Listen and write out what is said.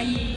Bye.